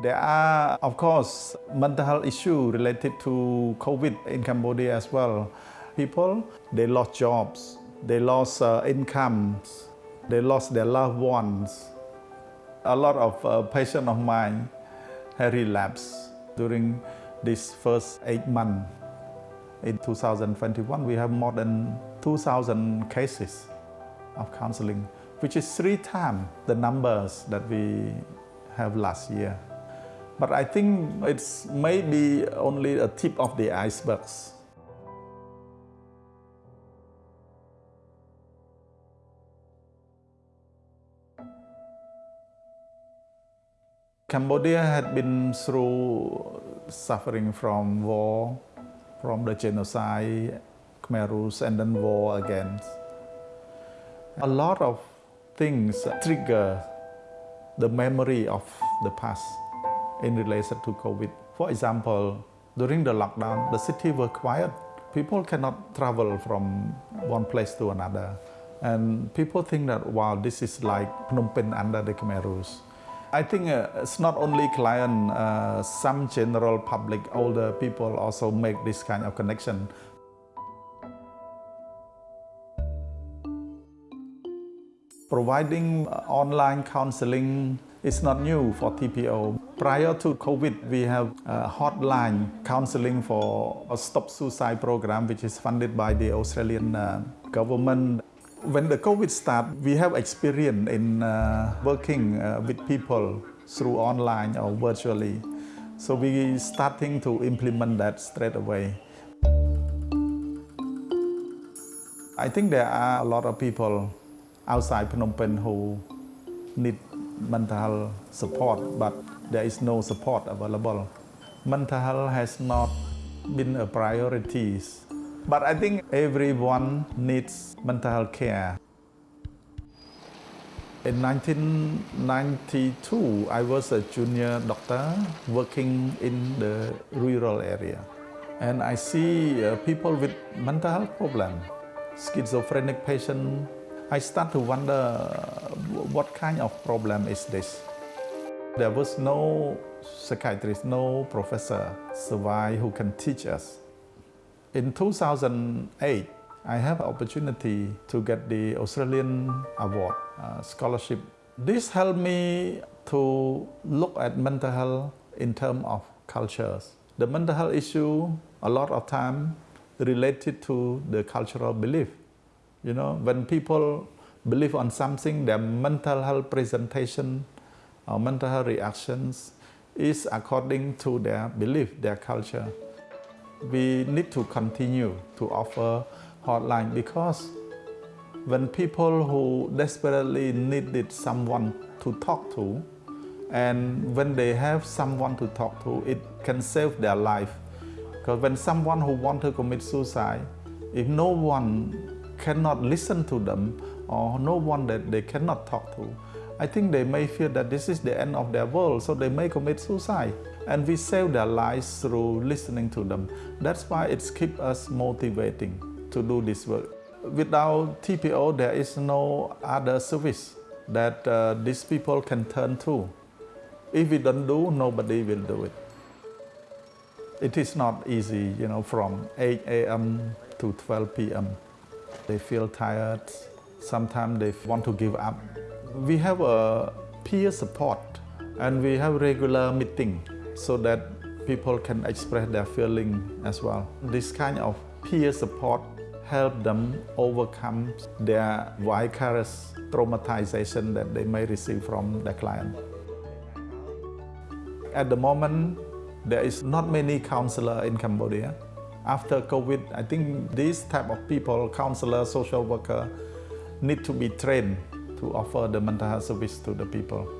There are, of course, mental health issues related to COVID in Cambodia as well. People, they lost jobs, they lost uh, incomes, they lost their loved ones. A lot of uh, patients of mine have relapsed during this first eight months. In 2021, we have more than 2,000 cases of counseling, which is three times the numbers that we have last year. But I think it's maybe only a tip of the icebergs. Cambodia had been through suffering from war, from the genocide, Khmer Rouge, and then war again. A lot of things trigger the memory of the past in relation to COVID. For example, during the lockdown, the city was quiet. People cannot travel from one place to another. And people think that, wow, this is like Phnom Penh under the Khmer Rouge. I think uh, it's not only client, uh, some general public, older people also make this kind of connection. Providing uh, online counseling is not new for TPO. Prior to COVID, we have a hotline counseling for a Stop Suicide program, which is funded by the Australian uh, government. When the COVID started, we have experience in uh, working uh, with people through online or virtually. So we starting to implement that straight away. I think there are a lot of people outside Phnom Penh who need mental health support, but there is no support available. Mental health has not been a priority, but I think everyone needs mental health care. In 1992, I was a junior doctor working in the rural area. And I see uh, people with mental health problem, schizophrenic patient, I start to wonder what kind of problem is this. There was no psychiatrist, no professor survive who can teach us. In 2008, I have an opportunity to get the Australian Award uh, scholarship. This helped me to look at mental health in terms of cultures. The mental health issue, a lot of time related to the cultural belief. You know, when people believe on something, their mental health presentation or mental health reactions is according to their belief, their culture. We need to continue to offer hotline because when people who desperately needed someone to talk to, and when they have someone to talk to, it can save their life. Because when someone who want to commit suicide, if no one cannot listen to them or no one that they cannot talk to, I think they may feel that this is the end of their world, so they may commit suicide. And we save their lives through listening to them. That's why it keeps us motivating to do this work. Without TPO, there is no other service that uh, these people can turn to. If we don't do, nobody will do it. It is not easy, you know, from 8 a.m. to 12 p.m. They feel tired. Sometimes they want to give up. We have a peer support and we have regular meeting so that people can express their feeling as well. This kind of peer support help them overcome their vicarious traumatization that they may receive from the client. At the moment, there is not many counselors in Cambodia. After COVID, I think these type of people, counselor, social worker, need to be trained to offer the mental health service to the people.